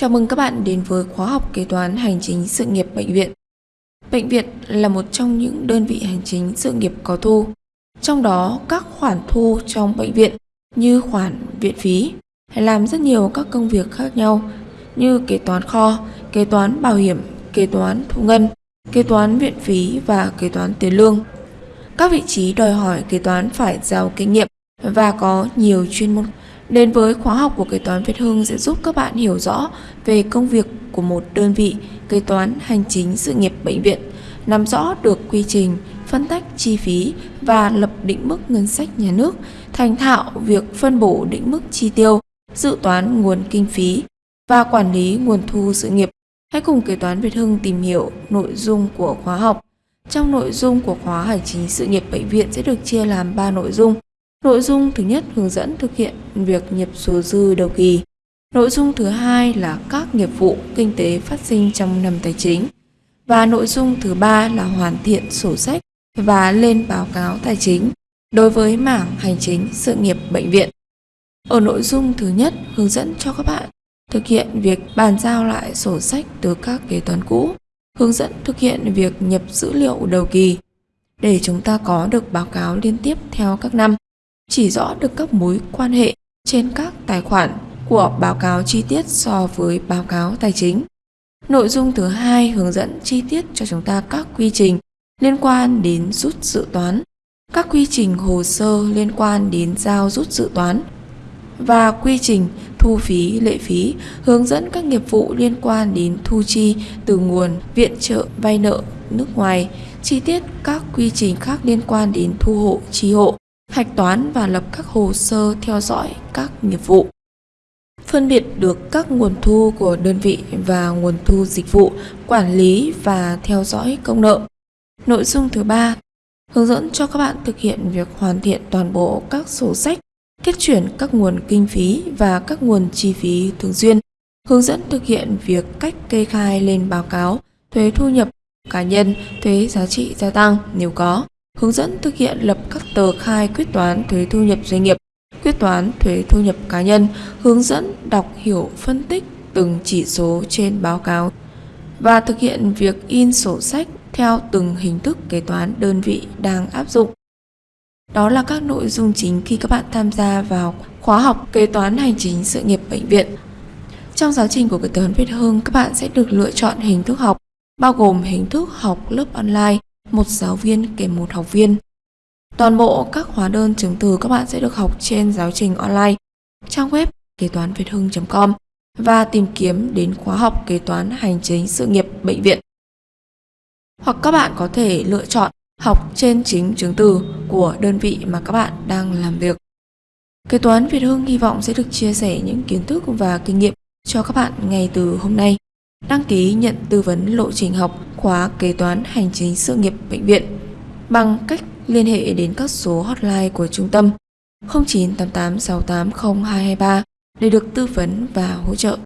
Chào mừng các bạn đến với khóa học kế toán hành chính sự nghiệp bệnh viện. Bệnh viện là một trong những đơn vị hành chính sự nghiệp có thu. Trong đó, các khoản thu trong bệnh viện như khoản viện phí hay làm rất nhiều các công việc khác nhau như kế toán kho, kế toán bảo hiểm, kế toán thu ngân, kế toán viện phí và kế toán tiền lương. Các vị trí đòi hỏi kế toán phải giàu kinh nghiệm và có nhiều chuyên môn. Đến với khóa học của kế toán Việt Hưng sẽ giúp các bạn hiểu rõ về công việc của một đơn vị kế toán hành chính sự nghiệp bệnh viện, nắm rõ được quy trình, phân tách chi phí và lập định mức ngân sách nhà nước, thành thạo việc phân bổ định mức chi tiêu, dự toán nguồn kinh phí và quản lý nguồn thu sự nghiệp. Hãy cùng kế toán Việt Hưng tìm hiểu nội dung của khóa học. Trong nội dung của khóa hành chính sự nghiệp bệnh viện sẽ được chia làm 3 nội dung. Nội dung thứ nhất hướng dẫn thực hiện việc nhập số dư đầu kỳ. Nội dung thứ hai là các nghiệp vụ kinh tế phát sinh trong năm tài chính. Và nội dung thứ ba là hoàn thiện sổ sách và lên báo cáo tài chính đối với mảng hành chính sự nghiệp bệnh viện. Ở nội dung thứ nhất hướng dẫn cho các bạn thực hiện việc bàn giao lại sổ sách từ các kế toán cũ, hướng dẫn thực hiện việc nhập dữ liệu đầu kỳ để chúng ta có được báo cáo liên tiếp theo các năm, chỉ rõ được các mối quan hệ trên các tài khoản của báo cáo chi tiết so với báo cáo tài chính. Nội dung thứ hai hướng dẫn chi tiết cho chúng ta các quy trình liên quan đến rút dự toán, các quy trình hồ sơ liên quan đến giao rút dự toán và quy trình thu phí lệ phí, hướng dẫn các nghiệp vụ liên quan đến thu chi từ nguồn viện trợ vay nợ nước ngoài, chi tiết các quy trình khác liên quan đến thu hộ, chi hộ, hạch toán và lập các hồ sơ theo dõi các nghiệp vụ. Phân biệt được các nguồn thu của đơn vị và nguồn thu dịch vụ, quản lý và theo dõi công nợ. Nội dung thứ ba hướng dẫn cho các bạn thực hiện việc hoàn thiện toàn bộ các sổ sách, tiết chuyển các nguồn kinh phí và các nguồn chi phí thường xuyên, hướng dẫn thực hiện việc cách kê khai lên báo cáo thuế thu nhập cá nhân, thuế giá trị gia tăng nếu có, hướng dẫn thực hiện lập các tờ khai quyết toán thuế thu nhập doanh nghiệp, quyết toán thuế thu nhập cá nhân, hướng dẫn đọc hiểu phân tích từng chỉ số trên báo cáo và thực hiện việc in sổ sách theo từng hình thức kế toán đơn vị đang áp dụng. Đó là các nội dung chính khi các bạn tham gia vào khóa học kế toán hành chính sự nghiệp bệnh viện. Trong giáo trình của kế toán Việt hương các bạn sẽ được lựa chọn hình thức học, bao gồm hình thức học lớp online, một giáo viên kèm một học viên. Toàn bộ các hóa đơn chứng từ các bạn sẽ được học trên giáo trình online, trang web kế toán việt hưng.com và tìm kiếm đến khóa học kế toán hành chính sự nghiệp bệnh viện. Hoặc các bạn có thể lựa chọn học trên chính chứng từ của đơn vị mà các bạn đang làm việc. Kế toán Việt Hưng hy vọng sẽ được chia sẻ những kiến thức và kinh nghiệm cho các bạn ngay từ hôm nay. Đăng ký nhận tư vấn lộ trình học, khóa kế toán hành chính sự nghiệp bệnh viện bằng cách liên hệ đến các số hotline của trung tâm 0988 680 223 để được tư vấn và hỗ trợ.